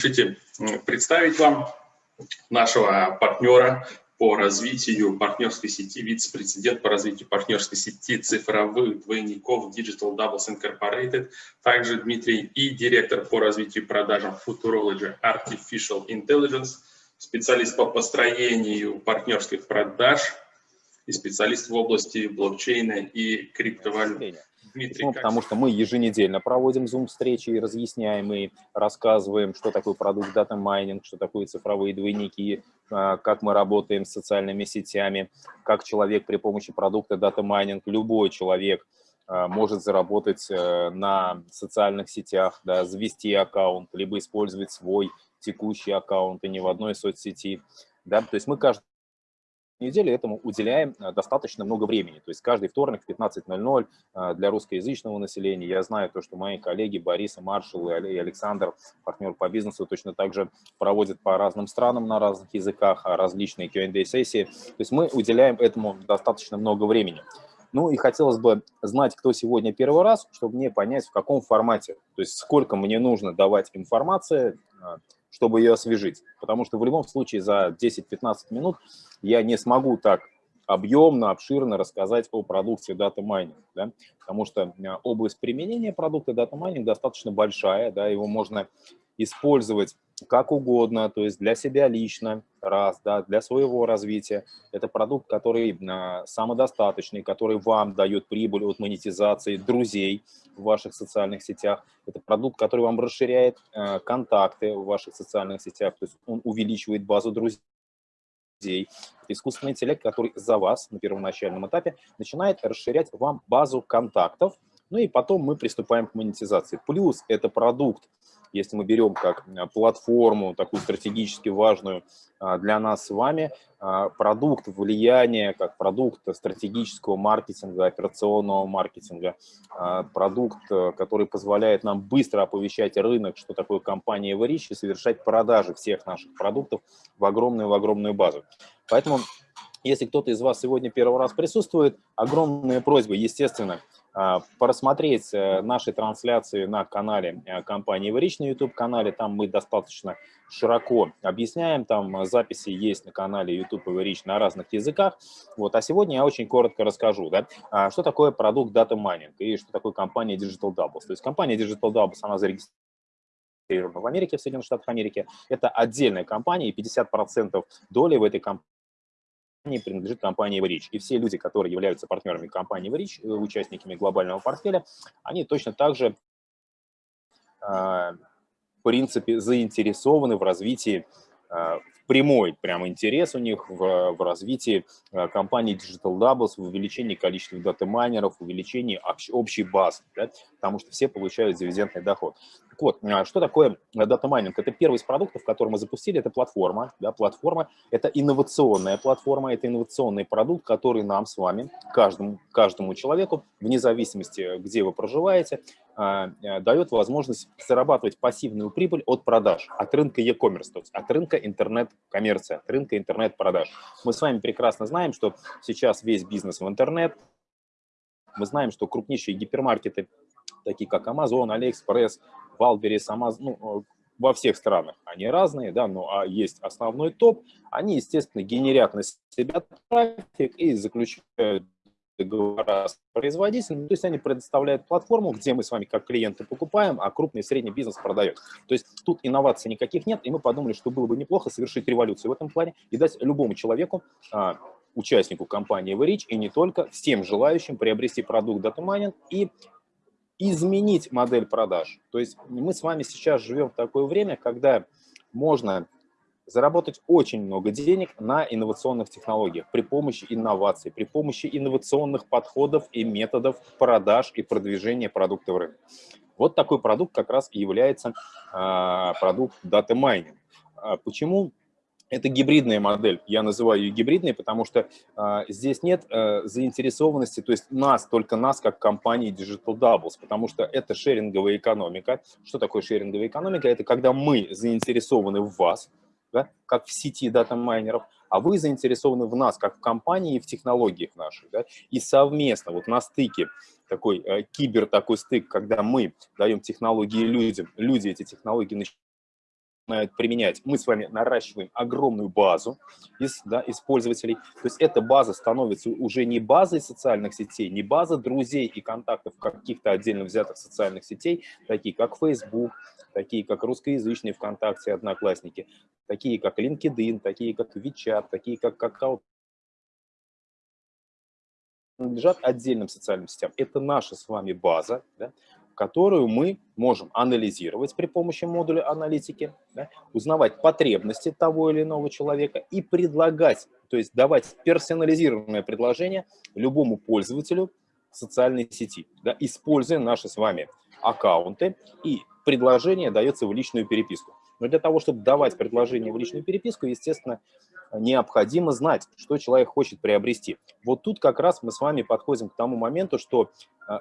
Разрешите представить вам нашего партнера по развитию партнерской сети, вице-президент по развитию партнерской сети цифровых двойников Digital Doubles Incorporated, также Дмитрий и директор по развитию продажам Futurology Artificial Intelligence, специалист по построению партнерских продаж и специалист в области блокчейна и криптовалют. Дмитрий, ну, потому что мы еженедельно проводим Zoom-встречи и разъясняем и рассказываем, что такое продукт дата майнинг, что такое цифровые двойники, а, как мы работаем с социальными сетями, как человек при помощи продукта дата майнинг, любой человек а, может заработать э, на социальных сетях, да, завести аккаунт, либо использовать свой текущий аккаунт и не в одной соцсети. Да? То есть мы каждый неделе этому уделяем э, достаточно много времени. То есть каждый вторник в 15.00 э, для русскоязычного населения. Я знаю то, что мои коллеги Борис и Маршал и Александр, партнер по бизнесу, точно так же проводят по разным странам на разных языках а различные Q&A-сессии. То есть мы уделяем этому достаточно много времени. Ну и хотелось бы знать, кто сегодня первый раз, чтобы мне понять, в каком формате, то есть сколько мне нужно давать информации, э, чтобы ее освежить. Потому что в любом случае за 10-15 минут я не смогу так объемно, обширно рассказать о продукте Data Mining, да? потому что э, область применения продукта Data Mining достаточно большая, да, его можно использовать как угодно, то есть для себя лично, раз, да, для своего развития. Это продукт, который э, самодостаточный, который вам дает прибыль от монетизации друзей в ваших социальных сетях. Это продукт, который вам расширяет э, контакты в ваших социальных сетях, то есть он увеличивает базу друзей Это искусственный интеллект, который за вас на первоначальном этапе начинает расширять вам базу контактов, ну и потом мы приступаем к монетизации. Плюс это продукт, если мы берем как э, платформу, такую стратегически важную а, для нас с вами, а, продукт влияния, как продукт стратегического маркетинга, операционного маркетинга, а, продукт, э, который позволяет нам быстро оповещать рынок, что такое компания Everich, и совершать продажи всех наших продуктов в огромную-огромную в огромную базу. Поэтому, если кто-то из вас сегодня первый раз присутствует, огромная просьба, естественно, просмотреть э, наши трансляции на канале э, компании Everich на YouTube-канале. Там мы достаточно широко объясняем, там записи есть на канале YouTube Everich на разных языках. Вот. А сегодня я очень коротко расскажу, да, а, что такое продукт Data Mining и что такое компания Digital Doubles. То есть компания Digital Doubles, она зарегистрирована в Америке, в Соединенных Штатах Америки. Это отдельная компания, и 50% доли в этой компании принадлежит компании Everich. И все люди, которые являются партнерами компании Everich, э, участниками глобального портфеля, они точно так же, а, в принципе, заинтересованы в развитии а, прямой прям интерес у них в, в развитии э, компании Digital Doubles, в увеличении количества дата-майнеров, увеличении общ, общей базы, да, потому что все получают дивидендный доход. Так вот, а что такое data mining? Это первый из продуктов, который мы запустили, это платформа. Да, платформа – это инновационная платформа, это инновационный продукт, который нам с вами, каждому, каждому человеку, вне зависимости, где вы проживаете, э, дает возможность зарабатывать пассивную прибыль от продаж, от рынка e-commerce, то есть от рынка интернет-коммерции, от рынка интернет-продаж. Мы с вами прекрасно знаем, что сейчас весь бизнес в интернет, мы знаем, что крупнейшие гипермаркеты, такие как Amazon, AliExpress, Wildberries, Amazon, ну, во всех странах они разные, да, но а есть основной топ, они, естественно, генерят на себя трафик и заключают договора с производителем, то есть они предоставляют платформу, где мы с вами как клиенты покупаем, а крупный и средний бизнес продает. То есть тут инноваций никаких нет, и мы подумали, что было бы неплохо совершить революцию в этом плане и дать любому человеку, а, участнику компании Everich, и не только, всем желающим приобрести продукт Data и изменить модель продаж. То есть мы с вами сейчас живем в такое время, когда можно заработать очень много денег на инновационных технологиях при помощи инноваций, при помощи инновационных подходов и методов продаж и продвижения продукта в рынок. Вот такой продукт как раз и является а, продукт Data Mining. А почему это гибридная модель. Я называю ее гибридной, потому что э, здесь нет э, заинтересованности, то есть нас, только нас, как компании Digital Doubles, потому что это шеринговая экономика. Что такое шеринговая экономика? Это когда мы заинтересованы в вас, да, как в сети дата-майнеров, а вы заинтересованы в нас, как в компании и в технологиях наших. Да, и совместно, вот на стыке, такой э, кибер такой стык, когда мы даем технологии людям, люди эти технологии начинают применять, мы с вами наращиваем огромную базу из, да, из пользователей. То есть эта база становится уже не базой социальных сетей, не база друзей и контактов каких-то отдельно взятых социальных сетей, такие как Facebook, такие как русскоязычные ВКонтакте, Одноклассники, такие как LinkedIn, такие как WeChat, такие как Kakao, принадлежат отдельным социальным сетям. Это наша с вами база, да, которую мы можем анализировать при помощи модуля аналитики, да, узнавать потребности того или иного человека и предлагать, то есть давать персонализированное предложение любому пользователю социальной сети, да, используя наши с вами аккаунты, и предложение дается в личную переписку. Но для того, чтобы давать предложение в личную переписку, естественно, необходимо знать, что человек хочет приобрести. Вот тут как раз мы с вами подходим к тому моменту, что а,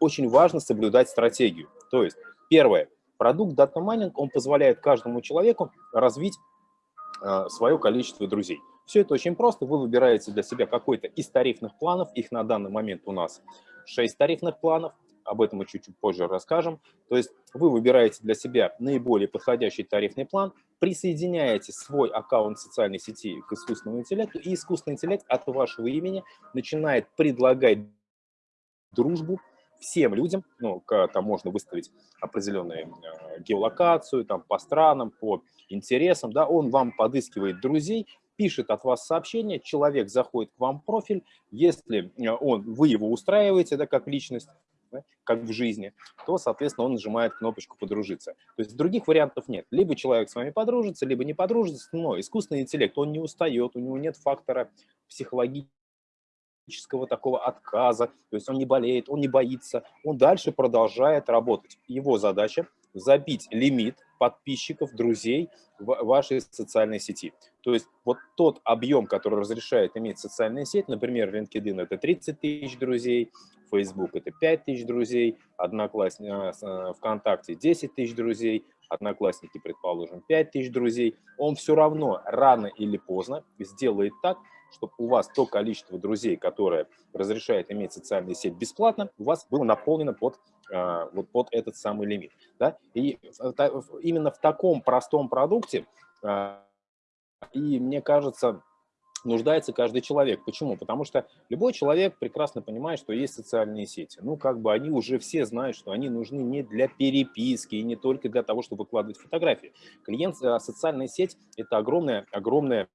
очень важно соблюдать стратегию. То есть, первое, продукт Data Mining, он позволяет каждому человеку развить а, свое количество друзей. Все это очень просто. Вы выбираете для себя какой-то из тарифных планов. Их на данный момент у нас 6 тарифных планов об этом мы чуть-чуть позже расскажем. То есть вы выбираете для себя наиболее подходящий тарифный план, присоединяете свой аккаунт социальной сети к искусственному интеллекту, и искусственный интеллект от вашего имени начинает предлагать дружбу всем людям, ну, там можно выставить определенную э, геолокацию, там, по странам, по интересам, да, он вам подыскивает друзей, пишет от вас сообщение, человек заходит к вам в профиль, если э, он, вы его устраиваете, да, как личность, да, как в жизни, то, соответственно, он нажимает кнопочку «Подружиться». То есть других вариантов нет. Либо человек с вами подружится, либо не подружится, но искусственный интеллект, он не устает, у него нет фактора психологического такого отказа, то есть он не болеет, он не боится, он дальше продолжает работать. Его задача – забить лимит подписчиков, друзей в вашей социальной сети. То есть вот тот объем, который разрешает иметь социальная сеть, например, LinkedIn – это 30 тысяч друзей, Facebook – это 5 тысяч друзей, Одноклассники, а, а, ВКонтакте – 10 тысяч друзей, Одноклассники, предположим, 5 тысяч друзей, он все равно рано или поздно сделает так, чтобы у вас то количество друзей, которое разрешает иметь социальную сеть бесплатно, у вас было наполнено под, э, вот под этот самый лимит. Да? И именно в таком простом продукте, э, и мне кажется, нуждается каждый человек. Почему? Потому что любой человек прекрасно понимает, что есть социальные сети. Ну, как бы они уже все знают, что они нужны не для переписки и не только для того, чтобы выкладывать фотографии. Клиент, э, социальная сеть – это огромная, огромная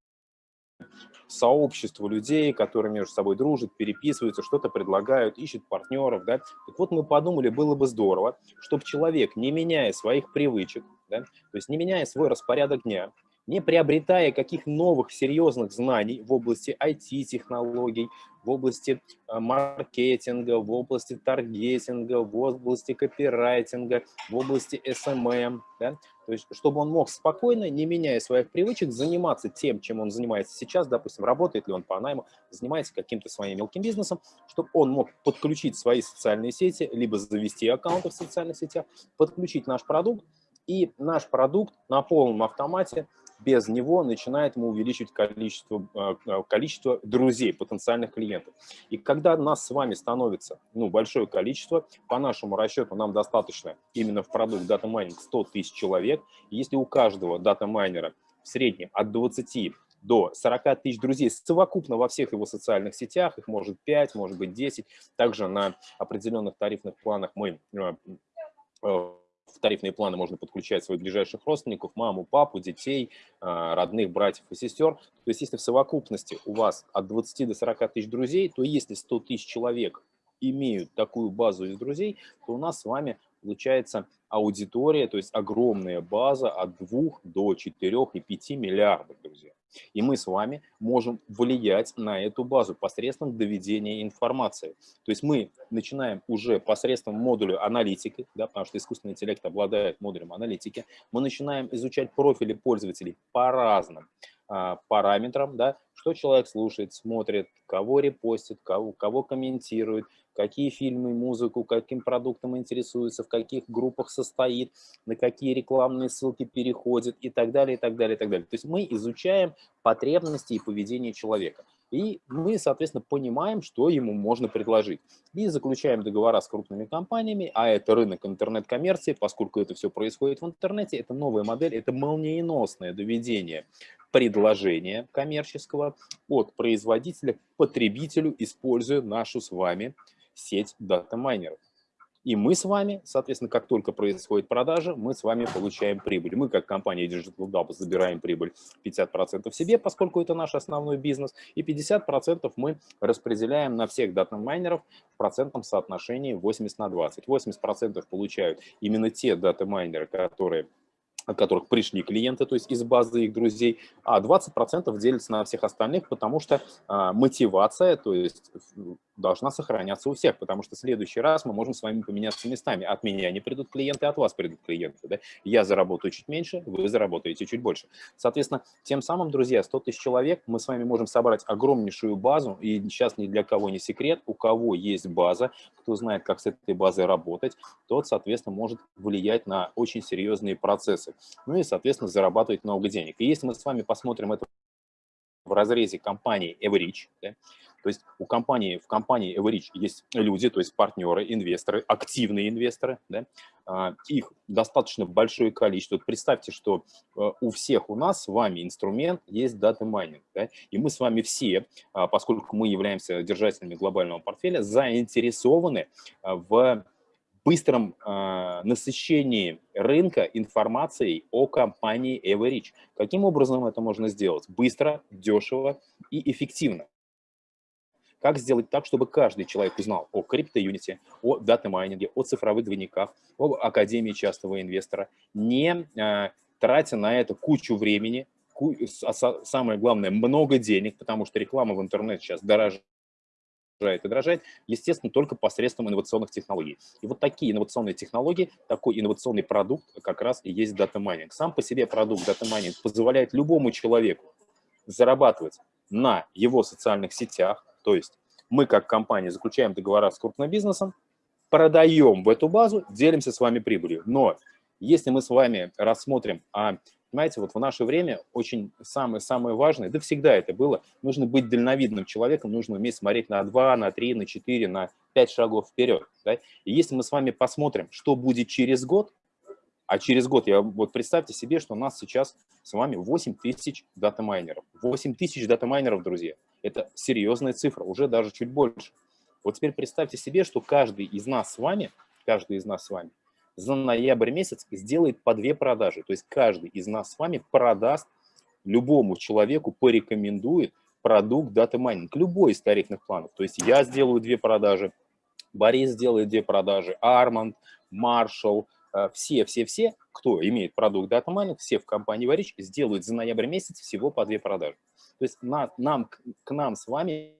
сообщество людей, которые между собой дружат, переписываются, что-то предлагают, ищут партнеров. Да? Так вот мы подумали, было бы здорово, чтобы человек, не меняя своих привычек, да, то есть не меняя свой распорядок дня, не приобретая каких новых серьезных знаний в области IT-технологий, в области э, маркетинга, в области таргетинга, в области копирайтинга, в области SMM, да? то есть чтобы он мог спокойно, не меняя своих привычек, заниматься тем, чем он занимается сейчас, допустим, работает ли он по найму, занимается каким-то своим мелким бизнесом, чтобы он мог подключить свои социальные сети, либо завести аккаунты в социальных сетях, подключить наш продукт, и наш продукт на полном автомате без него начинает ему увеличивать количество, э, э, количество друзей, потенциальных клиентов. И когда нас с вами становится ну, большое количество, по нашему расчету нам достаточно именно в продукт Data Mining 100 тысяч человек. если у каждого дата-майнера в среднем от 20 до 40 тысяч друзей совокупно во всех его социальных сетях, их может 5, может быть 10. Также на определенных тарифных планах мы э, в тарифные планы можно подключать своих ближайших родственников, маму, папу, детей, а, родных, братьев и сестер. То есть если в совокупности у вас от 20 до 40 тысяч друзей, то если 100 тысяч человек имеют такую базу из друзей, то у нас с вами получается аудитория, то есть огромная база от 2 до 4 и 5 миллиардов, друзья. И мы с вами можем влиять на эту базу посредством доведения информации. То есть мы начинаем уже посредством модуля аналитики, да, потому что искусственный интеллект обладает модулем аналитики, мы начинаем изучать профили пользователей по разным а, параметрам, да, что человек слушает, смотрит, кого репостит, кого, кого комментирует, какие фильмы, музыку, каким продуктом интересуется, в каких группах состоит, на какие рекламные ссылки переходит и так далее, и так далее, и так далее. То есть мы изучаем потребности и поведение человека. И мы, соответственно, понимаем, что ему можно предложить. И заключаем договора с крупными компаниями, а это рынок интернет-коммерции, поскольку это все происходит в интернете, это новая модель, это молниеносное доведение предложения коммерческого от производителя к потребителю, используя нашу с вами сеть дата-майнеров. И мы с вами, соответственно, как только происходит продажа, мы с вами получаем прибыль. Мы, как компания Digital Double, забираем прибыль 50% себе, поскольку это наш основной бизнес, и 50% мы распределяем на всех дата-майнеров в процентном соотношении 80 на 20. 80% получают именно те дата-майнеры, которые от которых пришли клиенты, то есть из базы их друзей, а 20% делится на всех остальных, потому что а, мотивация, то есть должна сохраняться у всех, потому что в следующий раз мы можем с вами поменяться местами. От меня не придут клиенты, от вас придут клиенты. Да? Я заработаю чуть меньше, вы заработаете чуть больше. Соответственно, тем самым, друзья, 100 тысяч человек, мы с вами можем собрать огромнейшую базу, и сейчас ни для кого не секрет, у кого есть база, кто знает, как с этой базой работать, тот, соответственно, может влиять на очень серьезные процессы. Ну и, соответственно, зарабатывать много денег. И если мы с вами посмотрим это в разрезе компании Everich, да, то есть у компании, в компании Everich есть люди, то есть партнеры, инвесторы, активные инвесторы, да, а, их достаточно большое количество. Представьте, что э, у всех у нас с вами инструмент есть data mining, да, и мы с вами все, а, поскольку мы являемся держателями глобального портфеля, заинтересованы а, в быстром э, насыщении рынка информацией о компании Everich. Каким образом это можно сделать? Быстро, дешево и эффективно. Как сделать так, чтобы каждый человек узнал о Cryptounit е, о дата-майнинге, о цифровых двойниках, об Академии частного инвестора, не э, тратя на это кучу времени, ку а самое главное, много денег, потому что реклама в интернете сейчас дороже и дороже, естественно, только посредством инновационных технологий. И вот такие инновационные технологии, такой инновационный продукт как раз и есть data mining. Сам по себе продукт data mining позволяет любому человеку зарабатывать на его социальных сетях, то есть мы как компания заключаем договора с крупным бизнесом, продаем в эту базу, делимся с вами прибылью. Но если мы с вами рассмотрим, а Понимаете, вот в наше время очень самое-самое важное, да всегда это было, нужно быть дальновидным человеком, нужно уметь смотреть на 2, на 3, на 4, на 5 шагов вперед. Да? И если мы с вами посмотрим, что будет через год, а через год, я, вот представьте себе, что у нас сейчас с вами 8 тысяч дата-майнеров. 8 тысяч дата-майнеров, друзья. Это серьезная цифра, уже даже чуть больше. Вот теперь представьте себе, что каждый из нас с вами, каждый из нас с вами за ноябрь месяц сделает по две продажи. То есть каждый из нас с вами продаст любому человеку, порекомендует продукт data mining, любой из тарифных планов. То есть я сделаю две продажи, Борис сделает две продажи, Арманд, Маршал, все-все-все, кто имеет продукт data mining, все в компании Everich сделают за ноябрь месяц всего по две продажи. То есть на, нам, к нам с вами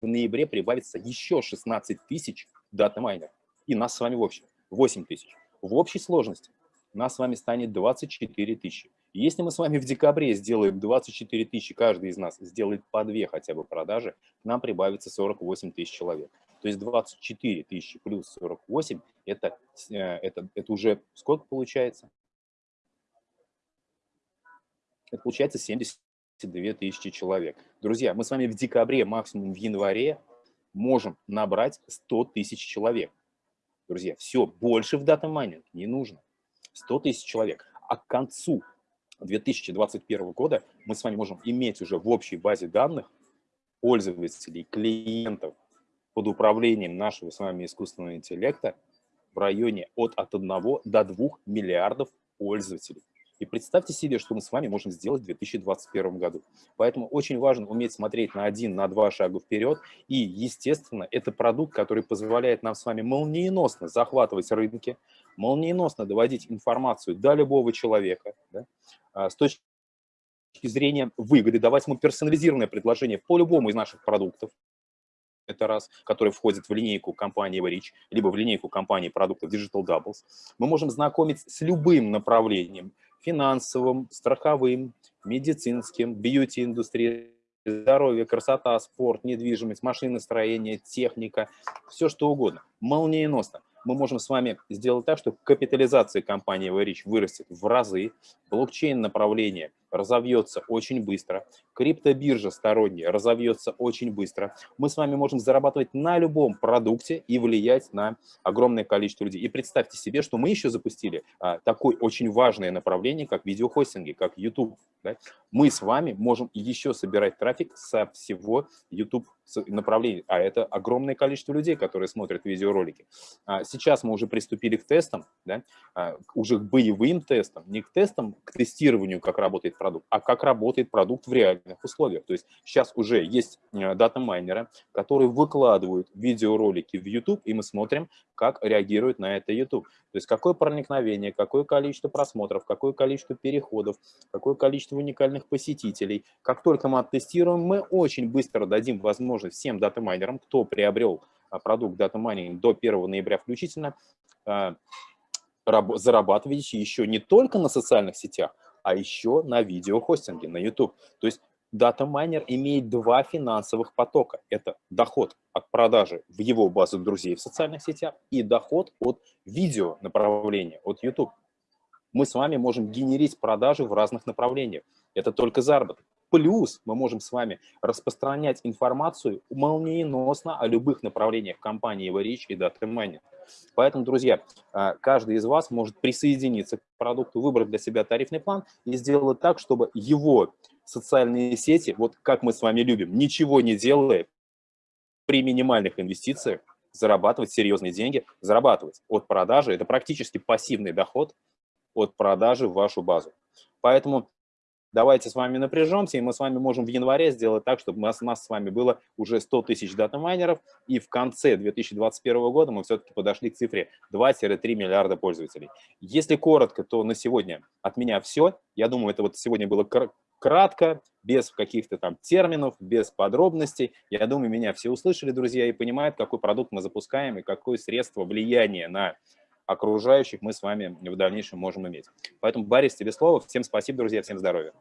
в ноябре прибавится еще 16 тысяч дата майнеров. И нас с вами в общем. 8 тысяч. В общей сложности нас с вами станет 24 тысячи. Если мы с вами в декабре сделаем 24 тысячи, каждый из нас сделает по две хотя бы продажи, нам прибавится 48 тысяч человек. То есть 24 тысячи плюс 48, это, э, это, это уже сколько получается? Это получается 72 тысячи человек. Друзья, мы с вами в декабре, максимум в январе можем набрать 100 тысяч человек. Друзья, все, больше в дата майнинг не нужно. 100 тысяч человек. А к концу 2021 года мы с вами можем иметь уже в общей базе данных пользователей, клиентов под управлением нашего с вами искусственного интеллекта в районе от, от 1 до 2 миллиардов пользователей. И представьте себе, что мы с вами можем сделать в 2021 году. Поэтому очень важно уметь смотреть на один, на два шага вперед. И, естественно, это продукт, который позволяет нам с вами молниеносно захватывать рынки, молниеносно доводить информацию до любого человека, да, а, с точки зрения выгоды, давать ему персонализированное предложение по любому из наших продуктов, это раз, который входит в линейку компании Everich, либо в линейку компании продуктов Digital Doubles. Мы можем знакомить с любым направлением, финансовым, страховым, медицинским, бьюти-индустрией, здоровье, красота, спорт, недвижимость, машиностроение, техника, все что угодно. Молниеносно. Мы можем с вами сделать так, что капитализация компании Everich вырастет в разы, блокчейн направление разовьется очень быстро, криптобиржа сторонняя разовьется очень быстро. Мы с вами можем зарабатывать на любом продукте и влиять на огромное количество людей. И представьте себе, что мы еще запустили а, такое очень важное направление, как видеохостинги, как YouTube. Да? Мы с вами можем еще собирать трафик со всего YouTube направлений, а это огромное количество людей, которые смотрят видеоролики. А, сейчас мы уже приступили к тестам, да? А, уже к боевым тестам, не к тестам, к тестированию, как работает продукт, а как работает продукт в реальных условиях. То есть сейчас уже есть э, дата-майнеры, которые выкладывают видеоролики в YouTube, и мы смотрим, как реагирует на это YouTube. То есть какое проникновение, какое количество просмотров, какое количество переходов, какое количество уникальных посетителей. Как только мы оттестируем, мы очень быстро дадим возможность всем дата-майнерам, кто приобрел а, продукт data mining до 1 ноября включительно, а, зарабатывать еще не только на социальных сетях, а еще на видеохостинге, на YouTube. То есть дата-майнер имеет два финансовых потока. Это доход от продажи в его базу друзей в социальных сетях и доход от видео направления, от YouTube. Мы с вами можем генерить продажи в разных направлениях. Это только заработок. Плюс мы можем с вами распространять информацию молниеносно о любых направлениях компании Everreach и Data Mining. Поэтому, друзья, а, каждый из вас может присоединиться к продукту, выбрать для себя тарифный план и сделать так, чтобы его социальные сети, вот как мы с вами любим, ничего не делая, при минимальных инвестициях, зарабатывать серьезные деньги, зарабатывать от продажи. Это практически пассивный доход от продажи в вашу базу. Поэтому давайте с вами напряжемся, и мы с вами можем в январе сделать так, чтобы у нас, у нас с вами было уже 100 тысяч дата-майнеров, и в конце 2021 года мы все-таки подошли к цифре 2-3 миллиарда пользователей. Если коротко, то на сегодня от меня все. Я думаю, это вот сегодня было кратко, без каких-то там терминов, без подробностей. Я думаю, меня все услышали, друзья, и понимают, какой продукт мы запускаем и какое средство влияния на окружающих мы с вами в дальнейшем можем иметь. Поэтому, Борис, тебе слово. Всем спасибо, друзья, всем здоровья.